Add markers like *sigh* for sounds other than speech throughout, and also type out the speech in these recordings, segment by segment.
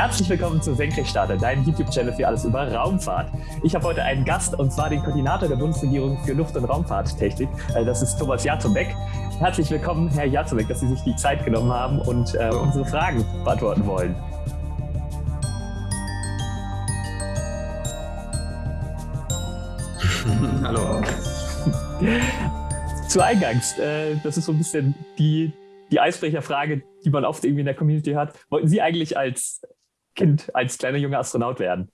Herzlich willkommen zu Senkrechtstarter, deinem YouTube-Channel für alles über Raumfahrt. Ich habe heute einen Gast und zwar den Koordinator der Bundesregierung für Luft- und Raumfahrttechnik. Äh, das ist Thomas Jazobek. Herzlich willkommen, Herr Jazobek, dass Sie sich die Zeit genommen haben und äh, unsere Fragen beantworten wollen. *laughs* Hallo. Zu Eingangs, äh, das ist so ein bisschen die, die Eisbrecherfrage, die man oft irgendwie in der Community hat. Wollten Sie eigentlich als Kind, als kleiner junger Astronaut werden?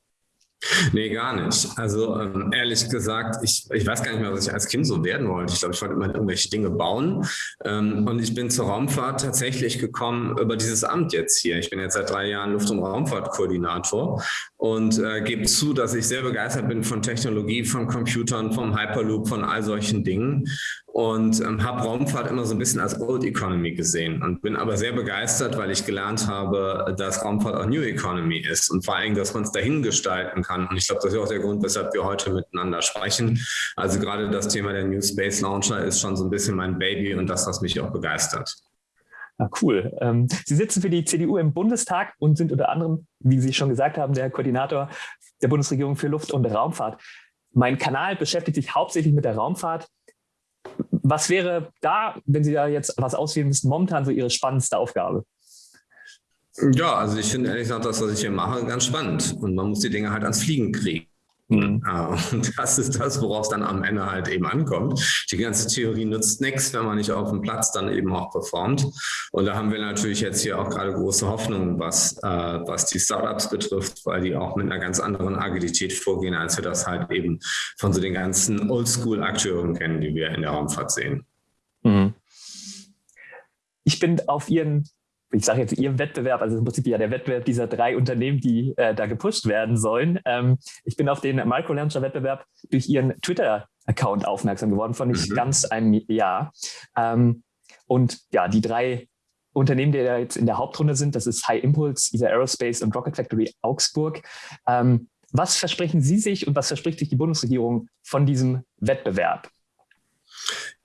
Nee, gar nicht. Also ähm, ehrlich gesagt, ich, ich weiß gar nicht mehr, was ich als Kind so werden wollte. Ich glaube, ich wollte immer irgendwelche Dinge bauen. Ähm, und ich bin zur Raumfahrt tatsächlich gekommen über dieses Amt jetzt hier. Ich bin jetzt seit drei Jahren Luft- und Raumfahrtkoordinator und äh, gebe zu, dass ich sehr begeistert bin von Technologie, von Computern, vom Hyperloop, von all solchen Dingen und ähm, habe Raumfahrt immer so ein bisschen als Old Economy gesehen und bin aber sehr begeistert, weil ich gelernt habe, dass Raumfahrt auch New Economy ist und vor allem, dass man es dahin gestalten kann. Und ich glaube, das ist auch der Grund, weshalb wir heute miteinander sprechen. Also gerade das Thema der New Space Launcher ist schon so ein bisschen mein Baby und das, was mich auch begeistert. Ah, cool. Ähm, Sie sitzen für die CDU im Bundestag und sind unter anderem, wie Sie schon gesagt haben, der Koordinator der Bundesregierung für Luft- und Raumfahrt. Mein Kanal beschäftigt sich hauptsächlich mit der Raumfahrt. Was wäre da, wenn Sie da jetzt was auswählen müssten, momentan so Ihre spannendste Aufgabe? Ja, also ich finde ehrlich gesagt das, was ich hier mache, ganz spannend. Und man muss die Dinge halt ans Fliegen kriegen. Mhm. Und *laughs* das ist das, worauf es dann am Ende halt eben ankommt. Die ganze Theorie nützt nichts, wenn man nicht auf dem Platz dann eben auch performt. Und da haben wir natürlich jetzt hier auch gerade große Hoffnungen, was, äh, was die Startups betrifft, weil die auch mit einer ganz anderen Agilität vorgehen, als wir das halt eben von so den ganzen Oldschool-Akteuren kennen, die wir in der Raumfahrt sehen. Mhm. Ich bin auf Ihren ich sage jetzt Ihrem Wettbewerb, also im Prinzip ja der Wettbewerb dieser drei Unternehmen, die äh, da gepusht werden sollen. Ähm, ich bin auf den Microlauncher-Wettbewerb durch Ihren Twitter-Account aufmerksam geworden, von nicht mhm. ganz einem Jahr. Ähm, und ja, die drei Unternehmen, die da jetzt in der Hauptrunde sind, das ist High Impulse, ESA Aerospace und Rocket Factory Augsburg. Ähm, was versprechen Sie sich und was verspricht sich die Bundesregierung von diesem Wettbewerb?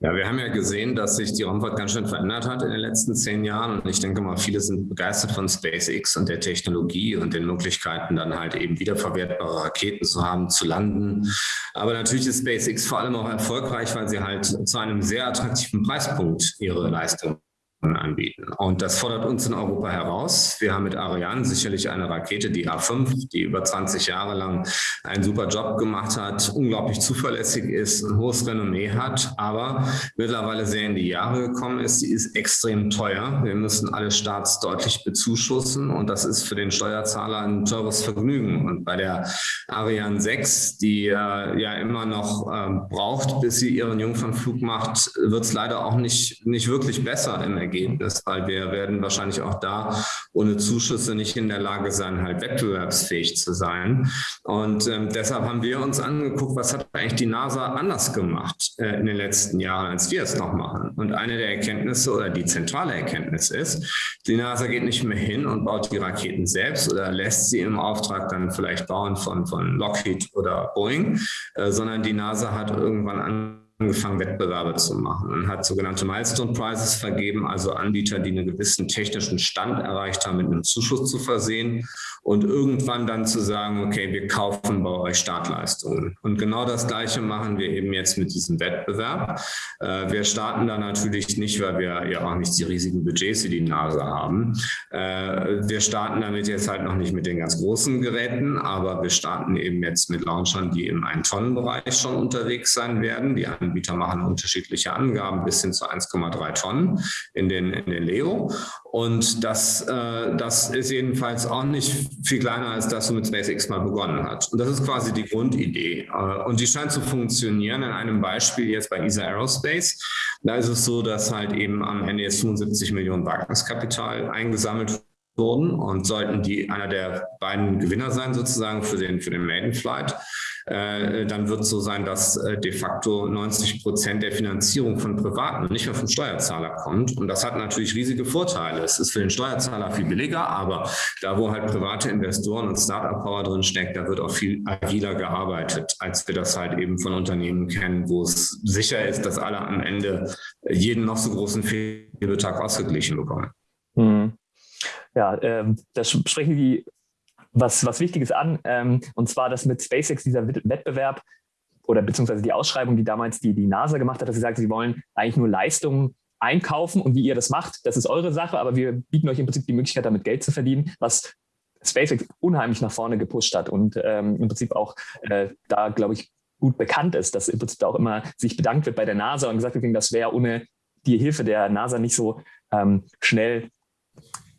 Ja, wir haben ja gesehen, dass sich die Raumfahrt ganz schön verändert hat in den letzten zehn Jahren. Und ich denke mal, viele sind begeistert von SpaceX und der Technologie und den Möglichkeiten, dann halt eben wiederverwertbare Raketen zu haben, zu landen. Aber natürlich ist SpaceX vor allem auch erfolgreich, weil sie halt zu einem sehr attraktiven Preispunkt ihre Leistung anbieten. Und das fordert uns in Europa heraus. Wir haben mit Ariane sicherlich eine Rakete, die A5, die über 20 Jahre lang einen super Job gemacht hat, unglaublich zuverlässig ist, ein hohes Renommee hat, aber mittlerweile sehr in die Jahre gekommen ist. Sie ist extrem teuer. Wir müssen alle Starts deutlich bezuschussen und das ist für den Steuerzahler ein teures Vergnügen. Und bei der Ariane 6, die äh, ja immer noch äh, braucht, bis sie ihren Jungfernflug macht, wird es leider auch nicht, nicht wirklich besser im Ergebnis. Ergebnis, weil wir werden wahrscheinlich auch da ohne Zuschüsse nicht in der Lage sein, halt wettbewerbsfähig zu sein. Und ähm, deshalb haben wir uns angeguckt, was hat eigentlich die NASA anders gemacht äh, in den letzten Jahren, als wir es noch machen. Und eine der Erkenntnisse oder die zentrale Erkenntnis ist, die NASA geht nicht mehr hin und baut die Raketen selbst oder lässt sie im Auftrag dann vielleicht bauen von, von Lockheed oder Boeing, äh, sondern die NASA hat irgendwann an angefangen, Wettbewerbe zu machen und hat sogenannte Milestone Prizes vergeben, also Anbieter, die einen gewissen technischen Stand erreicht haben, mit einem Zuschuss zu versehen und irgendwann dann zu sagen, okay, wir kaufen bei euch Startleistungen. Und genau das Gleiche machen wir eben jetzt mit diesem Wettbewerb. Äh, wir starten da natürlich nicht, weil wir ja auch nicht die riesigen Budgets wie die NASA haben. Äh, wir starten damit jetzt halt noch nicht mit den ganz großen Geräten, aber wir starten eben jetzt mit Launchern, die im Ein-Tonnen-Bereich schon unterwegs sein werden. Die Anbieter machen unterschiedliche Angaben bis hin zu 1,3 Tonnen in den, in den Leo. Und das, äh, das ist jedenfalls auch nicht viel kleiner als das, womit SpaceX mal begonnen hat. Und das ist quasi die Grundidee. Äh, und die scheint zu funktionieren. In einem Beispiel jetzt bei ESA Aerospace. Da ist es so, dass halt eben am Ende jetzt 75 Millionen Wagniskapital eingesammelt wurden und sollten die einer der beiden Gewinner sein sozusagen für den, für den Maiden Flight, äh, dann wird es so sein, dass äh, de facto 90 Prozent der Finanzierung von Privaten nicht mehr vom Steuerzahler kommt. Und das hat natürlich riesige Vorteile. Es ist für den Steuerzahler viel billiger, aber da, wo halt private Investoren und Startup-Power drin steckt, da wird auch viel agiler gearbeitet, als wir das halt eben von Unternehmen kennen, wo es sicher ist, dass alle am Ende jeden noch so großen Fehlbetrag ausgeglichen bekommen. Mhm. Ja, ähm, das sprechen Sie was, was Wichtiges an, ähm, und zwar, dass mit SpaceX dieser Wettbewerb oder beziehungsweise die Ausschreibung, die damals die, die NASA gemacht hat, dass sie sagt, sie wollen eigentlich nur Leistungen einkaufen und wie ihr das macht, das ist eure Sache, aber wir bieten euch im Prinzip die Möglichkeit, damit Geld zu verdienen, was SpaceX unheimlich nach vorne gepusht hat und ähm, im Prinzip auch äh, da, glaube ich, gut bekannt ist, dass im Prinzip auch immer sich bedankt wird bei der NASA und gesagt wird, das wäre ohne die Hilfe der NASA nicht so ähm, schnell,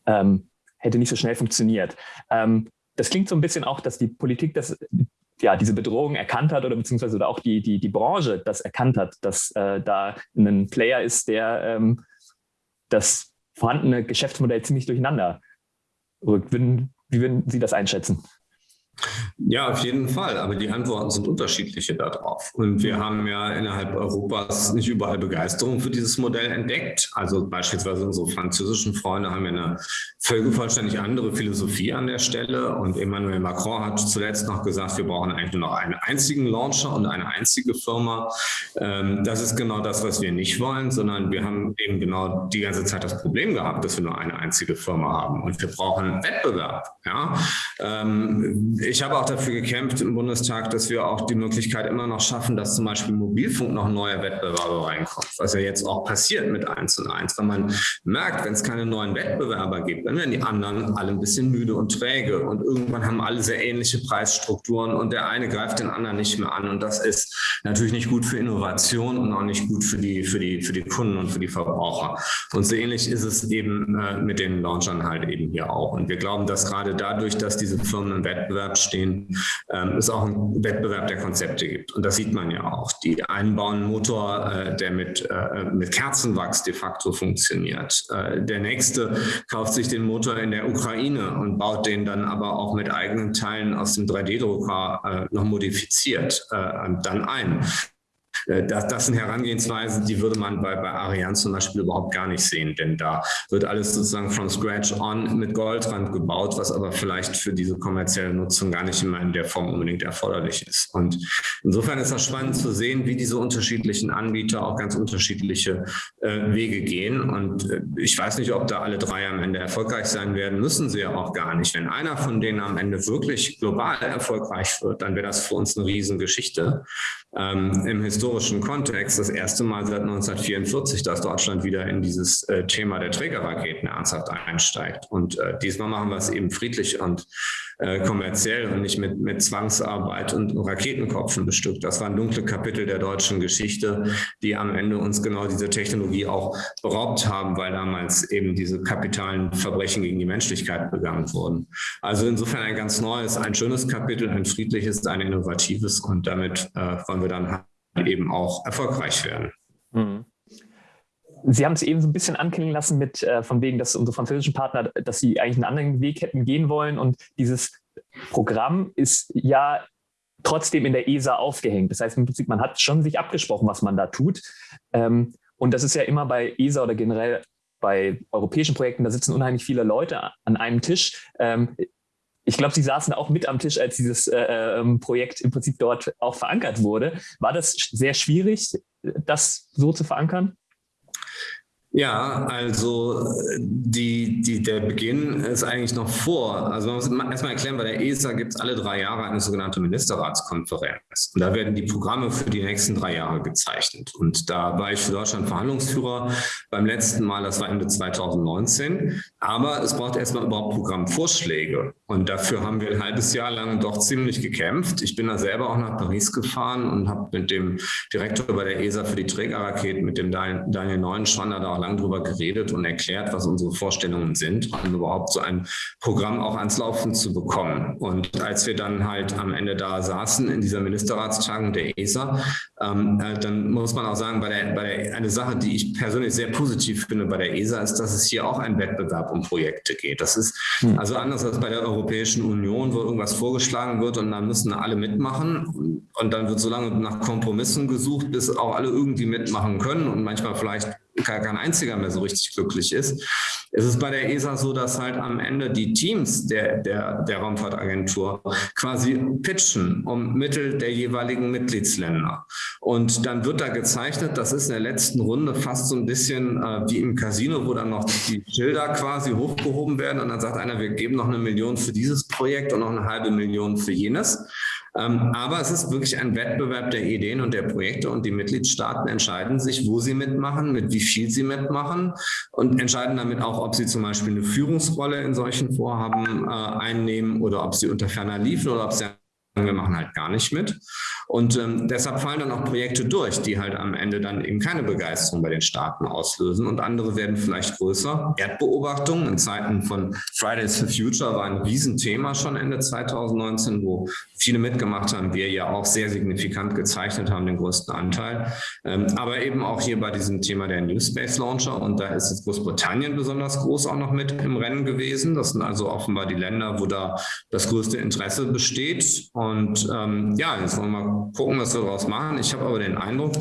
ähm, hätte nicht so schnell funktioniert. Ähm, das klingt so ein bisschen auch, dass die Politik das, ja, diese Bedrohung erkannt hat oder beziehungsweise auch die, die, die Branche das erkannt hat, dass äh, da ein Player ist, der ähm, das vorhandene Geschäftsmodell ziemlich durcheinander rückt. Wie würden Sie das einschätzen? Ja, auf jeden Fall. Aber die Antworten sind unterschiedliche darauf. Und wir haben ja innerhalb Europas nicht überall Begeisterung für dieses Modell entdeckt. Also beispielsweise unsere französischen Freunde haben ja eine vollständig andere Philosophie an der Stelle. Und Emmanuel Macron hat zuletzt noch gesagt, wir brauchen eigentlich nur noch einen einzigen Launcher und eine einzige Firma. Ähm, das ist genau das, was wir nicht wollen, sondern wir haben eben genau die ganze Zeit das Problem gehabt, dass wir nur eine einzige Firma haben. Und wir brauchen Wettbewerb. Ja? Ich habe auch dafür gekämpft im Bundestag, dass wir auch die Möglichkeit immer noch schaffen, dass zum Beispiel Mobilfunk noch neue Wettbewerber reinkommt, was ja jetzt auch passiert mit 1 und 1, weil man merkt, wenn es keine neuen Wettbewerber gibt, dann werden die anderen alle ein bisschen müde und träge und irgendwann haben alle sehr ähnliche Preisstrukturen und der eine greift den anderen nicht mehr an und das ist natürlich nicht gut für Innovation und auch nicht gut für die, für die, für die Kunden und für die Verbraucher. Und so ähnlich ist es eben äh, mit den Launchern halt eben hier auch. Und wir glauben, dass gerade dadurch, dass diese Firmen im Wettbewerb stehen, ähm, es auch einen Wettbewerb der Konzepte gibt. Und das sieht man ja auch. Die einen bauen einen Motor, äh, der mit, äh, mit Kerzenwachs de facto funktioniert. Äh, der nächste kauft sich den Motor in der Ukraine und baut den dann aber auch mit eigenen Teilen aus dem 3D-Drucker äh, noch modifiziert äh, dann ein. Äh, das, das sind Herangehensweisen, die würde man bei, bei Ariane zum Beispiel überhaupt gar nicht sehen, denn da wird alles sozusagen from scratch on mit Goldrand gebaut, was aber vielleicht für diese kommerzielle Nutzung gar nicht immer in der Form unbedingt erforderlich ist. Und insofern ist das spannend zu sehen, wie diese unterschiedlichen Anbieter auch ganz unterschiedliche äh, Wege gehen. Und äh, ich weiß nicht, ob da alle drei am Ende erfolgreich sein werden, müssen sie ja auch gar nicht. Wenn einer von denen am Ende wirklich global erfolgreich wird, dann wäre das für uns eine Riesengeschichte. Ähm, Im historischen Kontext das erste Mal seit 1944, dass Deutschland wieder in dieses äh, Thema der Trägerraketen ernsthaft einsteigt. Und äh, diesmal machen wir es eben friedlich und äh, kommerziell und nicht mit, mit Zwangsarbeit und Raketenkopfen bestückt. Das waren dunkle Kapitel der deutschen Geschichte, die am Ende uns genau diese Technologie auch beraubt haben, weil damals eben diese kapitalen Verbrechen gegen die Menschlichkeit begangen wurden. Also insofern ein ganz neues, ein schönes Kapitel, ein friedliches, ein innovatives und damit äh, wollen wir dann eben auch erfolgreich werden. Mhm. Sie haben es eben so ein bisschen anklingen lassen mit äh, von wegen, dass unsere französischen Partner, dass sie eigentlich einen anderen Weg hätten gehen wollen. Und dieses Programm ist ja trotzdem in der ESA aufgehängt. Das heißt im Prinzip, man hat schon sich abgesprochen, was man da tut. Ähm, und das ist ja immer bei ESA oder generell bei europäischen Projekten, da sitzen unheimlich viele Leute an einem Tisch. Ähm, ich glaube, Sie saßen auch mit am Tisch, als dieses äh, ähm, Projekt im Prinzip dort auch verankert wurde. War das sehr schwierig, das so zu verankern? Ja, also die, die, der Beginn ist eigentlich noch vor. Also man muss erstmal erklären, bei der ESA gibt es alle drei Jahre eine sogenannte Ministerratskonferenz. Und da werden die Programme für die nächsten drei Jahre gezeichnet. Und da war ich für Deutschland Verhandlungsführer beim letzten Mal, das war Ende 2019. Aber es braucht erstmal überhaupt Programmvorschläge. Und dafür haben wir ein halbes Jahr lang doch ziemlich gekämpft. Ich bin da selber auch nach Paris gefahren und habe mit dem Direktor bei der ESA für die Trägerraketen, mit dem Daniel Neuenschwander, da auch lang drüber geredet und erklärt, was unsere Vorstellungen sind, um überhaupt so ein Programm auch ans Laufen zu bekommen. Und als wir dann halt am Ende da saßen in dieser Ministerratstagung der ESA, ähm, äh, dann muss man auch sagen, bei der, bei der, eine Sache, die ich persönlich sehr positiv finde bei der ESA, ist, dass es hier auch ein Wettbewerb um Projekte geht. Das ist hm. also anders als bei der Europäischen Union, wo irgendwas vorgeschlagen wird und dann müssen alle mitmachen und dann wird so lange nach Kompromissen gesucht, bis auch alle irgendwie mitmachen können und manchmal vielleicht kein einziger mehr so richtig glücklich ist. Es ist bei der ESA so, dass halt am Ende die Teams der, der, der Raumfahrtagentur quasi pitchen um Mittel der jeweiligen Mitgliedsländer. Und dann wird da gezeichnet, das ist in der letzten Runde fast so ein bisschen äh, wie im Casino, wo dann noch die Schilder quasi hochgehoben werden und dann sagt einer, wir geben noch eine Million für dieses Projekt und noch eine halbe Million für jenes. Ähm, aber es ist wirklich ein Wettbewerb der Ideen und der Projekte und die Mitgliedstaaten entscheiden sich, wo sie mitmachen, mit wie viel sie mitmachen und entscheiden damit auch, ob sie zum Beispiel eine Führungsrolle in solchen Vorhaben äh, einnehmen oder ob sie unter ferner liefen oder ob sie wir machen halt gar nicht mit. Und ähm, deshalb fallen dann auch Projekte durch, die halt am Ende dann eben keine Begeisterung bei den Staaten auslösen und andere werden vielleicht größer. Erdbeobachtung in Zeiten von Fridays for Future war ein Riesenthema schon Ende 2019, wo viele mitgemacht haben, wir ja auch sehr signifikant gezeichnet haben, den größten Anteil. Ähm, aber eben auch hier bei diesem Thema der New Space Launcher und da ist jetzt Großbritannien besonders groß auch noch mit im Rennen gewesen. Das sind also offenbar die Länder, wo da das größte Interesse besteht. Und ähm, ja, jetzt wollen wir mal gucken, was wir daraus machen. Ich habe aber den Eindruck,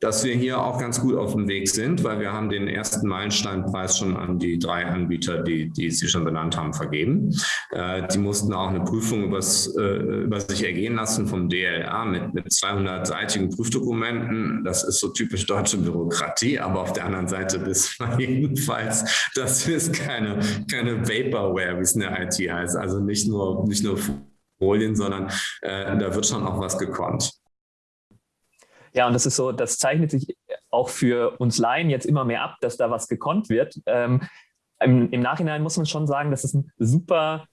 dass wir hier auch ganz gut auf dem Weg sind, weil wir haben den ersten Meilensteinpreis schon an die drei Anbieter, die, die Sie schon benannt haben, vergeben. Äh, die mussten auch eine Prüfung übers, äh, über sich ergehen lassen vom DLA mit, mit 200-seitigen Prüfdokumenten. Das ist so typisch deutsche Bürokratie, aber auf der anderen Seite wissen wir *laughs* jedenfalls, das ist keine, keine Vaporware, wie es in der IT heißt. Also nicht nur, nicht nur Folien, sondern äh, da wird schon auch was gekonnt. Ja, und das ist so, das zeichnet sich auch für uns Laien jetzt immer mehr ab, dass da was gekonnt wird. Ähm, im, im, Nachhinein muss man schon sagen, dass es ein super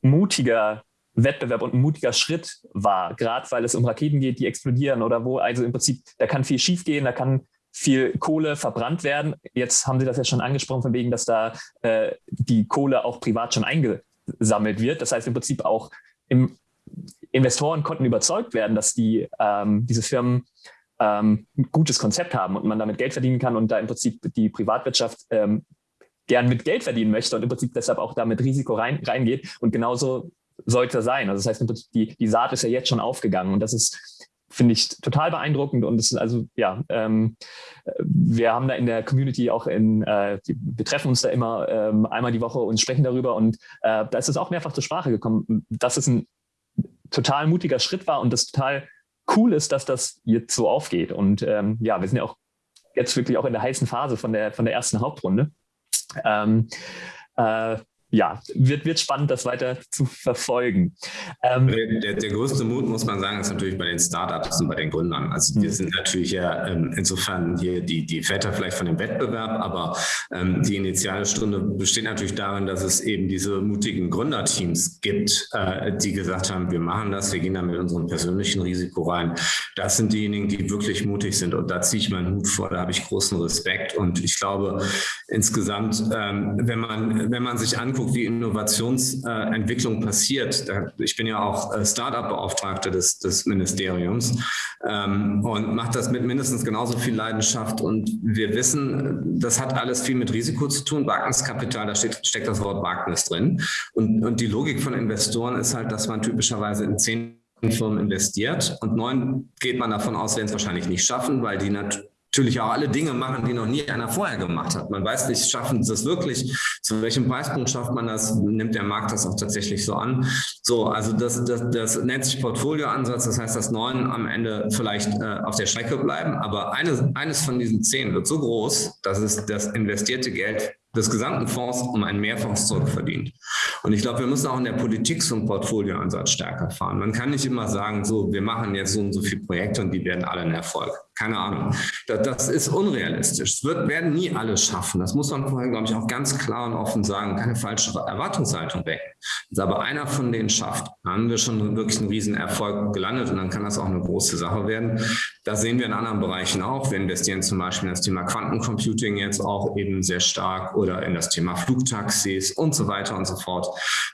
mutiger Wettbewerb und ein mutiger Schritt war, gerade weil es um Raketen geht, die explodieren oder wo, also im Prinzip, da kann viel schiefgehen, da kann viel Kohle verbrannt werden. Jetzt haben Sie das ja schon angesprochen, von wegen, dass da äh, die Kohle auch privat schon eingesammelt wird. Das heißt im Prinzip auch im, Investoren konnten überzeugt werden, dass die, ähm, diese Firmen ähm, ein gutes Konzept haben und man damit Geld verdienen kann und da im Prinzip die Privatwirtschaft ähm, gern mit Geld verdienen möchte und im Prinzip deshalb auch da mit Risiko rein, reingeht. Und genauso sollte sein. Also das heißt, die, die Saat ist ja jetzt schon aufgegangen und das ist, finde ich, total beeindruckend und es ist also, ja, ähm, wir haben da in der Community auch in, äh, wir treffen uns da immer ähm, einmal die Woche und sprechen darüber und äh, da ist es auch mehrfach zur Sprache gekommen, dass es ein total mutiger Schritt war und das total cool ist, dass das jetzt so aufgeht und ähm, ja, wir sind ja auch jetzt wirklich auch in der heißen Phase von der, von der ersten Hauptrunde. Ähm, äh, ja, wird, wird spannend, das weiter zu verfolgen. Ähm, der, der, größte Mut, muss man sagen, ist natürlich bei den Startups und bei den Gründern. Also wir mhm. sind natürlich ja ähm, insofern hier die, die Väter vielleicht von dem Wettbewerb, aber ähm, die initiale Stunde besteht natürlich darin, dass es eben diese mutigen Gründerteams gibt, äh, die gesagt haben, wir machen das, wir gehen da mit unserem persönlichen Risiko rein. Das sind diejenigen, die wirklich mutig sind und da ziehe ich meinen Hut vor, da habe ich großen Respekt und ich glaube insgesamt, ähm, wenn, man, wenn man sich anguckt, anguckt, wie Innovationsentwicklung passiert, ich bin ja auch äh, Startup-Beauftragter des, des Ministeriums ähm, und mache das mit mindestens genauso viel Leidenschaft. Und wir wissen, das hat alles viel mit Risiko zu tun. Wagniskapital, da steht, steckt das Wort Wagnis drin. Und, und die Logik von Investoren ist halt, dass man typischerweise in zehn Firmen investiert und neun geht man davon aus, werden es wahrscheinlich nicht schaffen, weil die natürlich auch alle Dinge machen, die noch nie einer vorher gemacht hat. Man weiß nicht, schaffen sie das wirklich? Zu welchem Preispunkt schafft man das? Nimmt der Markt das auch tatsächlich so an? So, also das, das, das nennt sich Portfolioansatz. Das heißt, dass neun am Ende vielleicht äh, auf der Strecke bleiben. Aber eine, eines von diesen zehn wird so groß, dass es das investierte Geld des gesamten Fonds um einen Mehrfonds zurückverdient. Und ich glaube, wir müssen auch in der Politik so einen Portfolioansatz stärker fahren. Man kann nicht immer sagen, so, wir machen jetzt so und so viele Projekte und die werden alle ein Erfolg. Keine Ahnung. Das, ist unrealistisch. Es wird, werden nie alle schaffen. Das muss man vorher, glaube ich, auch ganz klar und offen sagen. Keine falsche Erwartungshaltung weg. Wenn aber einer von denen schafft, haben wir schon wirklich einen riesen Erfolg gelandet und dann kann das auch eine große Sache werden. Das sehen wir in anderen Bereichen auch. Wir investieren zum Beispiel in das Thema Quantencomputing jetzt auch eben sehr stark oder in das Thema Flugtaxis und so weiter und so fort.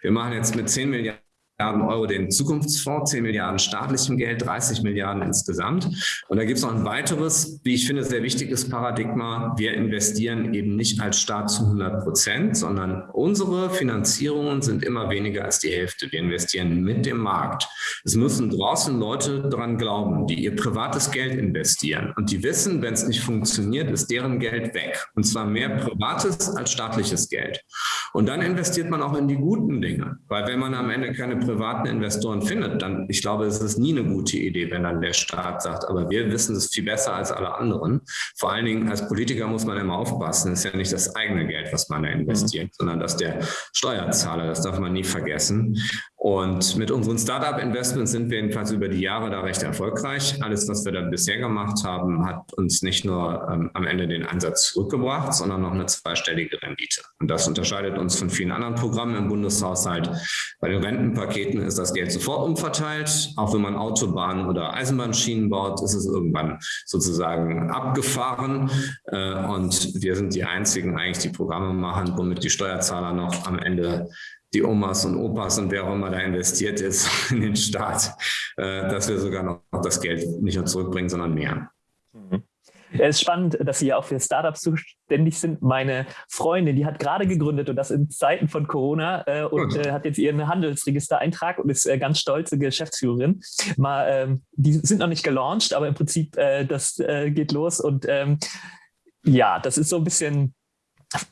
Wir machen jetzt mit 10 Milliarden Milliarden Euro den Zukunftsfonds, 10 Milliarden staatlichem Geld, 30 Milliarden insgesamt. Und da gibt es noch ein weiteres, wie ich finde, sehr wichtiges Paradigma. Wir investieren eben nicht als Staat zu 100 Prozent, sondern unsere Finanzierungen sind immer weniger als die Hälfte. Wir investieren mit dem Markt. Es müssen draußen Leute daran glauben, die ihr privates Geld investieren und die wissen, wenn es nicht funktioniert, ist deren Geld weg. Und zwar mehr privates als staatliches Geld. Und dann investiert man auch in die guten Dinge, weil wenn man am Ende keine privaten Investoren findet, dann, ich glaube, es ist nie eine gute Idee, wenn dann der Staat sagt, aber wir wissen es viel besser als alle anderen. Vor allen Dingen als Politiker muss man immer aufpassen, es ist ja nicht das eigene Geld, was man da investiert, mhm. sondern das der Steuerzahler, das darf man nie vergessen. Und mit unseren Startup-Investments sind wir jedenfalls über die Jahre da recht erfolgreich. Alles, was wir da bisher gemacht haben, hat uns nicht nur ähm, am Ende den Einsatz zurückgebracht, sondern noch eine zweistellige Rendite. Und das unterscheidet uns von vielen anderen Programmen im Bundeshaushalt. Bei den Rentenpaketen ist das Geld sofort umverteilt. Auch wenn man Autobahnen oder Eisenbahnschienen baut, ist es irgendwann sozusagen abgefahren. Äh, und wir sind die einzigen eigentlich, die Programme machen, womit die Steuerzahler noch am Ende die Omas und Opas und wer auch immer da investiert ist *laughs* in den Staat, äh, dass wir sogar noch das Geld nicht nur zurückbringen, sondern mehr. Mhm. Es ist spannend, dass Sie ja auch für Startups zuständig sind. Meine Freundin, die hat gerade gegründet und das in Zeiten von Corona äh, und äh, hat jetzt ihren Handelsregistereintrag und ist äh, ganz stolze Geschäftsführerin. Mal, ähm, die sind noch nicht gelauncht, aber im Prinzip, äh, das äh, geht los und ähm, ja, das ist so ein bisschen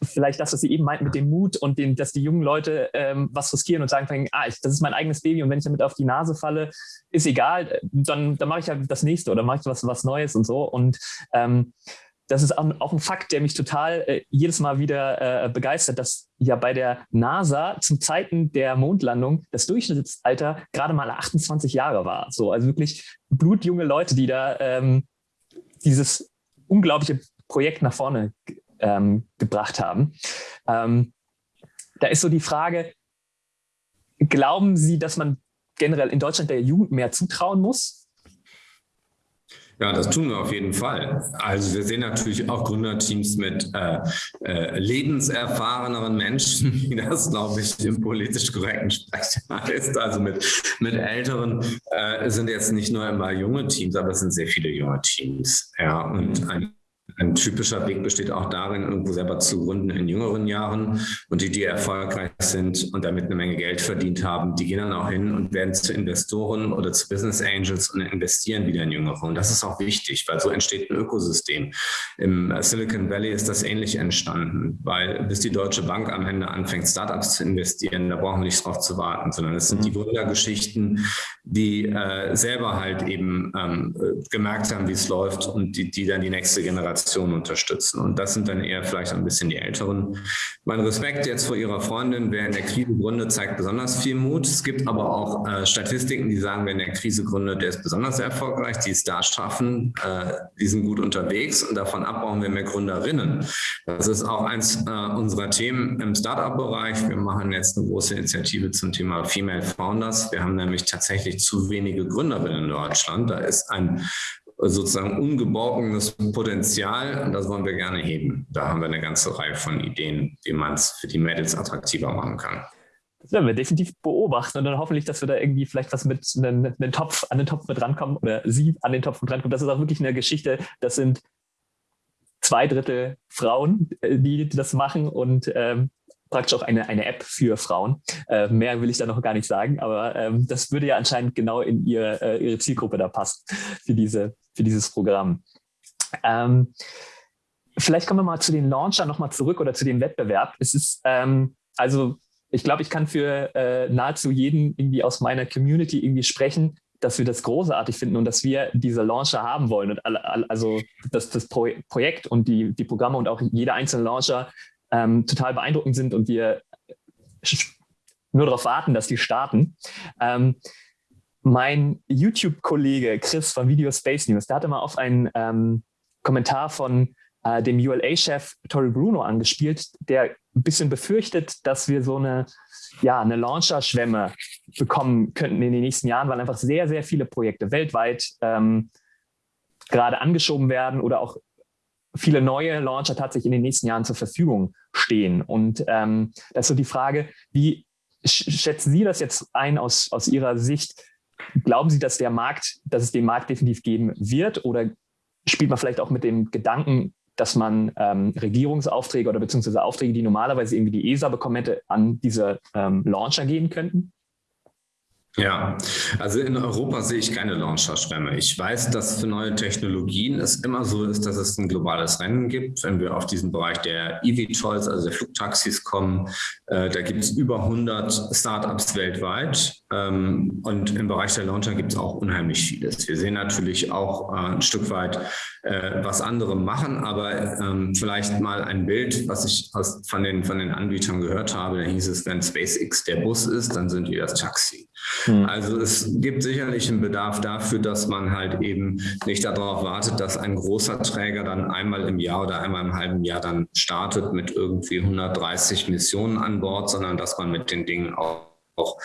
vielleicht das, was Sie eben meinten mit dem Mut und dem, dass die jungen Leute ähm, was riskieren und sagen, ah, ich, das ist mein eigenes Baby und wenn ich damit auf die Nase falle, ist egal, dann, dann mache ich halt das nächste oder mache ich was, was Neues und so. Und ähm, das ist auch ein Fakt, der mich total äh, jedes Mal wieder äh, begeistert, dass ja bei der NASA zum Zeiten der Mondlandung das Durchschnittsalter gerade mal 28 Jahre war. So, also wirklich blutjunge Leute, die da ähm, dieses unglaubliche Projekt nach vorne ähm, gebracht haben. Ähm, da ist so die Frage, glauben Sie, dass man generell in Deutschland der Jugend mehr zutrauen muss? Ja, das tun wir auf jeden Fall. Also wir sehen natürlich auch Gründerteams mit äh, äh, lebenserfahreneren Menschen, wie das, glaube ich, im politisch korrekten Sprecher ist. Also mit, mit älteren äh, sind jetzt nicht nur immer junge Teams, aber es sind sehr viele junge Teams. Ja, und ein ein typischer Weg besteht auch darin, irgendwo selber zu gründen in jüngeren Jahren. Und die, die erfolgreich sind und damit eine Menge Geld verdient haben, die gehen dann auch hin und werden zu Investoren oder zu Business Angels und investieren wieder in Jüngere. Und das ist auch wichtig, weil so entsteht ein Ökosystem. Im Silicon Valley ist das ähnlich entstanden, weil bis die Deutsche Bank am Ende anfängt, Startups zu investieren, da brauchen wir nicht drauf zu warten, sondern es sind die mhm. Gründergeschichten, die äh, selber halt eben ähm, gemerkt haben, wie es läuft und die, die dann die nächste Generation Generation unterstützen. Und das sind dann eher vielleicht ein bisschen die Älteren. Mein Respekt jetzt vor Ihrer Freundin, wer in der Krise gründet, zeigt besonders viel Mut. Es gibt aber auch äh, Statistiken, die sagen, wer in der Krise gründet, der ist besonders erfolgreich, die es da schaffen, äh, die sind gut unterwegs und davon ab brauchen wir mehr Gründerinnen. Das ist auch eins äh, unserer Themen im Startup-Bereich. Wir machen jetzt eine große Initiative zum Thema Female Founders. Wir haben nämlich tatsächlich zu wenige Gründerinnen in Deutschland. Da ist ein sozusagen ungeborgenes Potenzial das wollen wir gerne heben. Da haben wir eine ganze Reihe von Ideen, wie man es für die Mädels attraktiver machen kann. Das werden wir definitiv beobachten und dann hoffentlich, dass wir da irgendwie vielleicht was mit einem, einem Topf an den Topf mit rankommen oder Sie an den Topf mit rankommen. Das ist auch wirklich eine Geschichte. Das sind zwei Drittel Frauen, äh, die das machen und ähm, praktisch auch eine, eine App für Frauen. Äh, mehr will ich da noch gar nicht sagen, aber ähm, das würde ja anscheinend genau in ihr, äh, ihre Zielgruppe da passen für, diese, für dieses Programm. Ähm, vielleicht kommen wir mal zu den Launchern nochmal zurück oder zu dem Wettbewerb. Es ist, ähm, also ich glaube, ich kann für äh, nahezu jeden irgendwie aus meiner Community irgendwie sprechen, dass wir das großartig finden und dass wir diese Launcher haben wollen. Und also das, das Projekt und die, die Programme und auch jeder einzelne Launcher ähm, total beeindruckend sind und wir nur darauf warten, dass die starten. Ähm, mein YouTube-Kollege Chris von Video Space News, der hatte mal auf einen ähm, Kommentar von äh, dem ULA-Chef Tori Bruno angespielt, der ein bisschen befürchtet, dass wir so eine, ja, eine Launcher-Schwemme bekommen könnten in den nächsten Jahren, weil einfach sehr, sehr viele Projekte weltweit ähm, gerade angeschoben werden oder auch viele neue Launcher tatsächlich in den nächsten Jahren zur Verfügung stehen. Und ähm, das ist so die Frage, wie schätzen Sie das jetzt ein aus, aus Ihrer Sicht? Glauben Sie, dass der Markt, dass es den Markt definitiv geben wird? Oder spielt man vielleicht auch mit dem Gedanken, dass man ähm, Regierungsaufträge oder beziehungsweise Aufträge, die normalerweise irgendwie die ESA bekommen hätte, an diese ähm, Launcher gehen könnten? Ja, also in Europa sehe ich keine Launcher-Schwämme. Ich weiß, dass für neue Technologien es immer so ist, dass es ein globales Rennen gibt. Wenn wir auf diesen Bereich der EV-Tolls, also der Flugtaxis kommen, äh, da gibt es über 100 Startups weltweit. Ähm, und im Bereich der Launcher gibt es auch unheimlich vieles. Wir sehen natürlich auch äh, ein Stück weit, äh, was andere machen, aber ähm, vielleicht mal ein Bild, was ich aus, von, den, von den Anbietern gehört habe. Da hieß es, wenn SpaceX der Bus ist, dann sind wir das Taxi. Hm. Also es gibt sicherlich einen Bedarf dafür, dass man halt eben nicht darauf wartet, dass ein großer Träger dann einmal im Jahr oder einmal im halben Jahr dann startet mit irgendwie 130 Missionen an Bord, sondern dass man mit den Dingen auch auch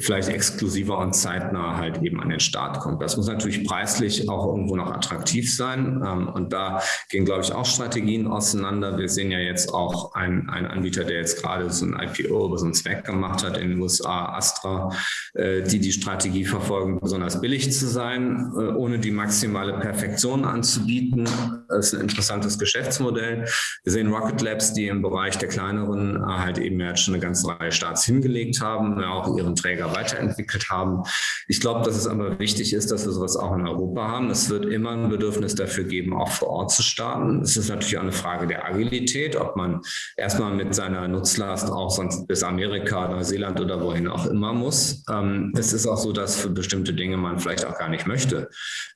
vielleicht exklusiver und zeitnah halt eben an den Start kommt. Das muss natürlich preislich auch irgendwo noch attraktiv sein. Ähm, und da gehen, glaube ich, auch Strategien auseinander. Wir sehen ja jetzt auch einen, einen Anbieter, der jetzt gerade so ein IPO über so einen Zweck gemacht hat in den USA, Astra, äh, die die Strategie verfolgen, besonders billig zu sein, äh, ohne die maximale Perfektion anzubieten. Das ist ein interessantes Geschäftsmodell. Wir sehen Rocket Labs, die im Bereich der kleineren äh, halt eben jetzt schon eine ganze Reihe Starts hingelegt haben. Ja, auch ihren Träger weiterentwickelt haben. Ich glaube, dass es aber wichtig ist, dass wir sowas auch in Europa haben. Es wird immer ein Bedürfnis dafür geben, auch vor Ort zu starten. Es ist natürlich auch eine Frage der Agilität, ob man erstmal mit seiner Nutzlast auch sonst bis Amerika, Neuseeland oder wohin auch immer muss. Ähm, es ist auch so, dass für bestimmte Dinge man vielleicht auch gar nicht möchte,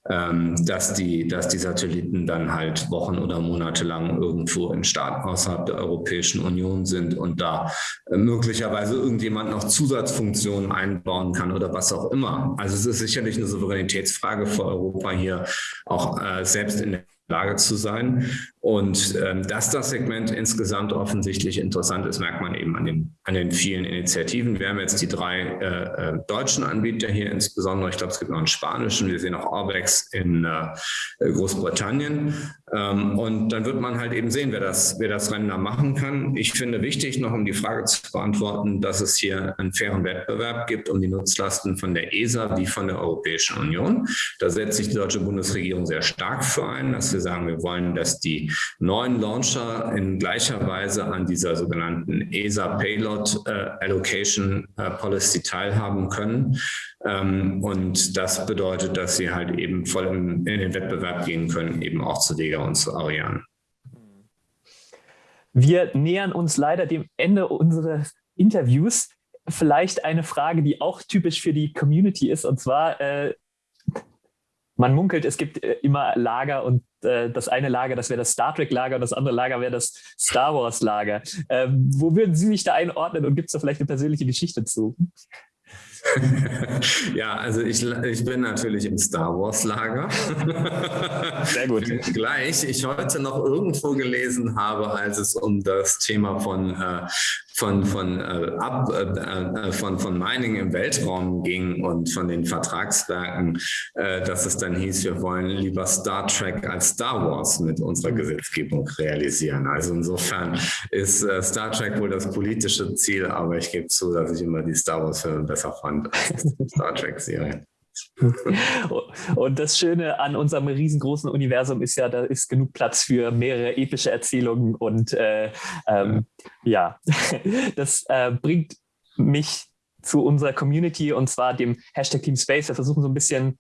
ähm, dass, die, dass die Satelliten dann halt Wochen oder Monate lang irgendwo in Staaten außerhalb der Europäischen Union sind und da äh, möglicherweise irgendjemand noch Zusatz Zusatzfunktionen einbauen kann oder was auch immer. Also es ist sicherlich eine Souveränitätsfrage für Europa hier auch äh, selbst in der Lage zu sein. Und ähm, dass das Segment insgesamt offensichtlich interessant ist, merkt man eben an den, an den vielen Initiativen. Wir haben jetzt die drei äh, äh, deutschen Anbieter hier insbesondere. Ich glaube, es gibt noch einen spanischen. Wir sehen auch Orbex in äh, Großbritannien. Ähm, und dann wird man halt eben sehen, wer das, wer das Rennen da machen kann. Ich finde wichtig, noch um die Frage zu beantworten, dass es hier einen fairen Wettbewerb gibt um die Nutzlasten von der ESA wie von der Europäischen Union. Da setzt sich die deutsche Bundesregierung sehr stark für ein, dass wir sagen, wir wollen, dass die neuen Launcher in gleicher Weise an dieser sogenannten ESA Payload äh, Allocation äh, Policy teilhaben können. Ähm, und das bedeutet, dass sie halt eben voll in, den Wettbewerb gehen können, eben auch zu Vega und zu Ariane. Wir nähern uns leider dem Ende unseres Interviews. Vielleicht eine Frage, die auch typisch für die Community ist, und zwar, äh, man munkelt, es gibt äh, immer Lager und äh, das eine Lager, das wäre das Star Trek-Lager und das andere Lager wäre das Star Wars-Lager. Ähm, wo würden Sie sich da einordnen und gibt es da vielleicht eine persönliche Geschichte zu? *laughs* ja, also ich, ich bin natürlich im Star Wars Lager. *laughs* Sehr gut. *laughs* Gleich ich heute noch irgendwo gelesen habe, als es um das Thema von äh, von, von, äh, ab, äh, äh, von, von Mining im Weltraum ging und von den Vertragswerken, äh, dass es dann hieß, wir wollen lieber Star Trek als Star Wars mit unserer Gesetzgebung realisieren. Also insofern ist äh, Star Trek wohl das politische Ziel, aber ich gebe zu, dass ich immer die Star Wars-Filme besser fand als die Star Trek-Serie. *laughs* Und das Schöne an unserem riesengroßen Universum ist ja, da ist genug Platz für mehrere epische Erzählungen und äh, ähm, ja, *laughs* das äh, bringt mich zu unserer Community und zwar dem Hashtag Team Space. Wir versuchen so ein bisschen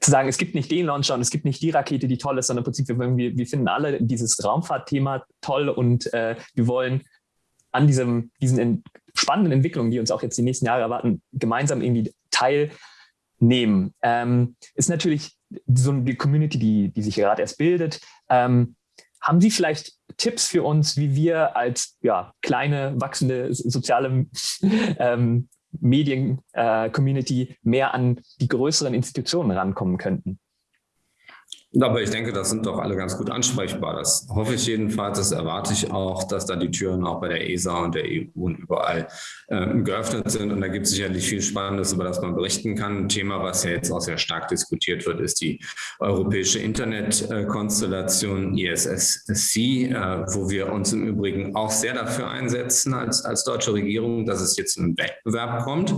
zu sagen, es gibt nicht den Launcher und es gibt nicht die Rakete, die toll ist, sondern im Prinzip, wir, wir finden alle dieses Raumfahrtthema toll und äh, wir wollen an diesem, diesen spannenden Entwicklungen, die uns auch jetzt die nächsten Jahre erwarten, gemeinsam irgendwie teilnehmen. Ähm, ist natürlich so eine Community, die, die sich gerade erst bildet. Ähm, haben Sie vielleicht Tipps für uns, wie wir als ja, kleine, wachsende soziale *laughs* ähm, Medien-Community äh, mehr an die größeren Institutionen rankommen könnten? Aber ich denke, das sind doch alle ganz gut ansprechbar. Das hoffe ich jedenfalls, das erwarte ich auch, dass da die Türen auch bei der ESA und der EU und überall äh, geöffnet sind. Und da gibt es sicherlich viel Spannendes, über das man berichten kann. Ein Thema, was ja jetzt auch sehr stark diskutiert wird, ist die europäische Internetkonstellation ISSC, äh, wo wir uns im Übrigen auch sehr dafür einsetzen als, als deutsche Regierung, dass es jetzt im Wettbewerb kommt,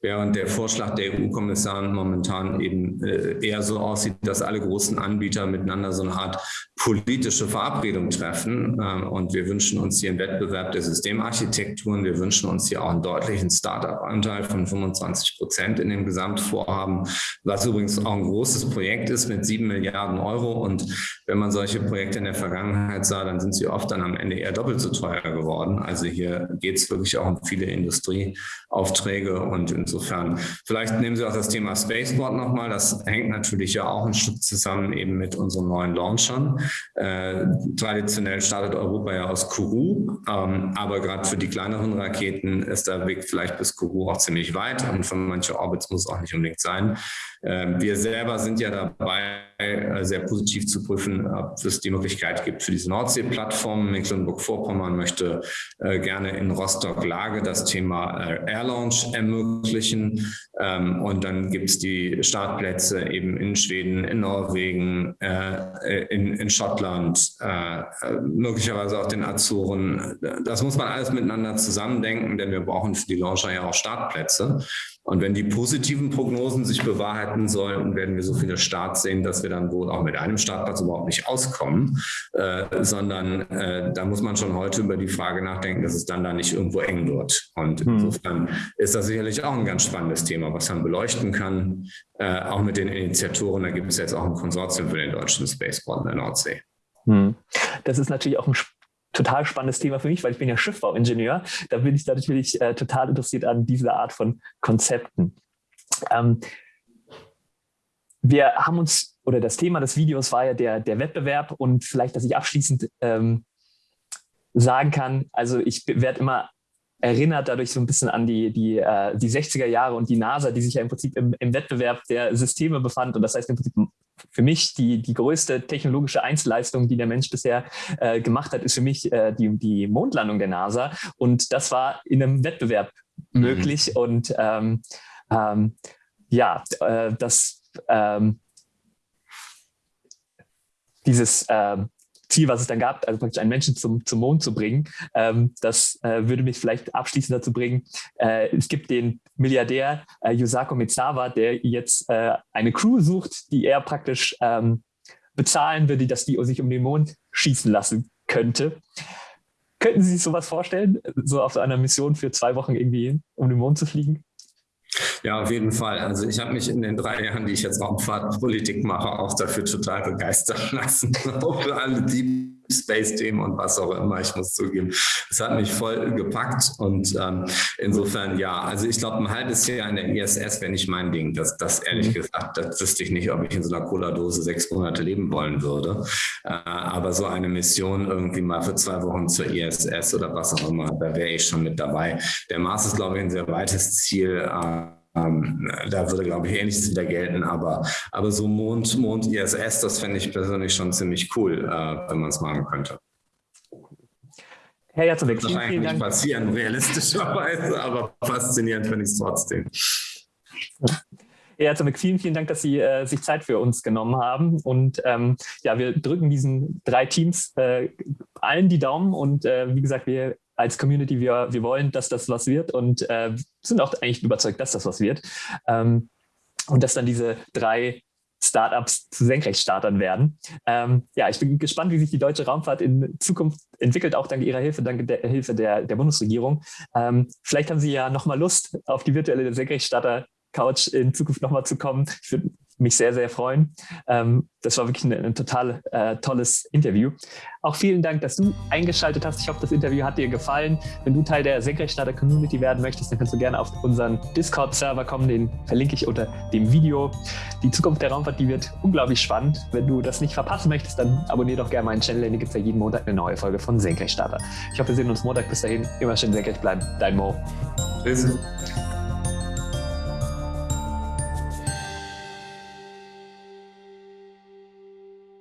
während der Vorschlag der EU-Kommissarin momentan eben äh, eher so aussieht, dass alle großen Anbieter Anbieter miteinander so eine Art politische Verabredung treffen. Ähm, und wir wünschen uns hier einen Wettbewerb der Systemarchitekturen. Wir wünschen uns hier auch einen deutlichen Start-up-Anteil von 25 Prozent in dem Gesamtvorhaben, was übrigens auch ein großes Projekt ist mit sieben Milliarden Euro. Und wenn man solche Projekte in der Vergangenheit sah, dann sind sie oft dann am Ende eher doppelt so teuer geworden. Also hier geht es wirklich auch um viele Industrieaufträge. Und insofern, vielleicht nehmen Sie auch das Thema Spaceport nochmal. Das hängt natürlich ja auch ein Stück zusammen eben mit unseren neuen Launchern. Äh, traditionell startet Europa ja aus Kourou, ähm, aber gerade für die kleineren Raketen ist der Weg vielleicht bis Kourou auch ziemlich weit und für manche Orbits muss es auch nicht unbedingt sein. Ähm, wir selber sind ja dabei, äh, sehr positiv zu prüfen, ob es die Möglichkeit gibt für diese Nordsee-Plattform. Mecklenburg-Vorpommern möchte äh, gerne in Rostock-Lage das Thema äh, Air Launch ermöglichen. Ähm, und dann gibt es die Startplätze eben in Schweden, in Norwegen, in, Schottland, möglicherweise auch den Azoren. Das muss man alles miteinander zusammendenken, denn wir brauchen für die Launcher ja auch Startplätze. Und wenn die positiven Prognosen sich bewahrheiten sollen, werden wir so viele Starts sehen, dass wir dann wohl auch mit einem Startplatz überhaupt nicht auskommen, äh, sondern äh, da muss man schon heute über die Frage nachdenken, dass es dann da nicht irgendwo eng wird. Und hm. insofern ist das sicherlich auch ein ganz spannendes Thema, was man beleuchten kann, äh, auch mit den Initiatoren. Da gibt es jetzt auch ein Konsortium für den deutschen Spaceport in der Nordsee. Hm. Das ist natürlich auch ein total spannendes Thema für mich, weil ich bin ja Schiffbauingenieur. Da bin ich natürlich äh, total interessiert an dieser Art von Konzepten. Ähm, wir haben uns, oder das Thema des Videos war ja der, der Wettbewerb und vielleicht, dass ich abschließend ähm, sagen kann, also ich werde immer erinnert dadurch so ein bisschen an die, die, äh, die 60er Jahre und die NASA, die sich ja im Prinzip im, im Wettbewerb der Systeme befand. Und das heißt im Prinzip für mich die, die größte technologische Einzelleistung, die der Mensch bisher äh, gemacht hat, ist für mich äh, die, die Mondlandung der NASA. Und das war in einem Wettbewerb mhm. möglich. Und ähm, ähm, ja, äh, das ähm, dieses ähm, Ziel, was es dann gab, also praktisch einen Menschen zum, zum Mond zu bringen, ähm, das äh, würde mich vielleicht abschließend dazu bringen. Äh, es gibt den Milliardär äh, Yusako Mitsawa, der jetzt äh, eine Crew sucht, die er praktisch ähm, bezahlen würde, dass die sich um den Mond schießen lassen könnte. Könnten Sie sich sowas vorstellen, so auf einer Mission für zwei Wochen irgendwie um den Mond zu fliegen? Ja, auf jeden Fall. Also ich habe mich in den drei Jahren, die ich jetzt Raumfahrtpolitik mache, auch dafür total begeistern *laughs* lassen. auch für alle Deep Space-Themen und was auch immer, ich muss zugeben. Es hat mich voll gepackt und ähm, insofern ja, also ich glaube, ein halbes Jahr in der ISS wäre nicht mein Ding. Das, das ehrlich mhm. gesagt, das wüsste ich nicht, ob ich in so einer Cola-Dose sechs Monate leben wollen würde. Äh, aber so eine Mission irgendwie mal für zwei Wochen zur ISS oder was auch immer, da wäre ich schon mit dabei. Der Mars ist, glaube ich, ein sehr weites Ziel. Äh, ähm, da würde, glaube ich, ähnliches wieder gelten, aber, aber so Mond, Mond ISS, das fände ich persönlich schon ziemlich cool, äh, wenn man es machen könnte. Herr Jatzowek, vielen, vielen Dank. nicht passieren, realistischerweise, *laughs* aber faszinierend finde ich es trotzdem. Herr Jatzowek, vielen, vielen Dank, dass Sie äh, sich Zeit für uns genommen haben. Und ähm, ja, wir drücken diesen drei Teams äh, allen die Daumen. Und äh, wie gesagt, wir als Community, wir, wir wollen, dass das was wird und äh, sind auch eigentlich überzeugt, dass das was wird. Ähm, und dass dann diese drei Startups zu Senkrechtstartern werden. Ähm, ja, ich bin gespannt, wie sich die deutsche Raumfahrt in Zukunft entwickelt, auch dank Ihrer Hilfe, dank der Hilfe der, der Bundesregierung. Ähm, vielleicht haben Sie ja nochmal Lust, auf die virtuelle Senkrechtstarter-Couch in Zukunft nochmal zu kommen. Ich würde mich sehr, sehr freuen. Ähm, das war wirklich ein, ein total äh, tolles Interview. Auch vielen Dank, dass du eingeschaltet hast. Ich hoffe, das Interview hat dir gefallen. Wenn du Teil der Senkrechtstarter Community werden möchtest, dann kannst du gerne auf unseren Discord-Server kommen. Den verlinke ich unter dem Video. Die Zukunft der Raumfahrt, die wird unglaublich spannend. Wenn du das nicht verpassen möchtest, dann abonniere doch gerne meinen Channel, denn hier gibt es ja jeden Montag eine neue Folge von Senkrechtstarter. Ich hoffe, wir sehen uns Montag. Bis dahin, immer schön senkrecht bleiben. Dein Mo. Tschüss.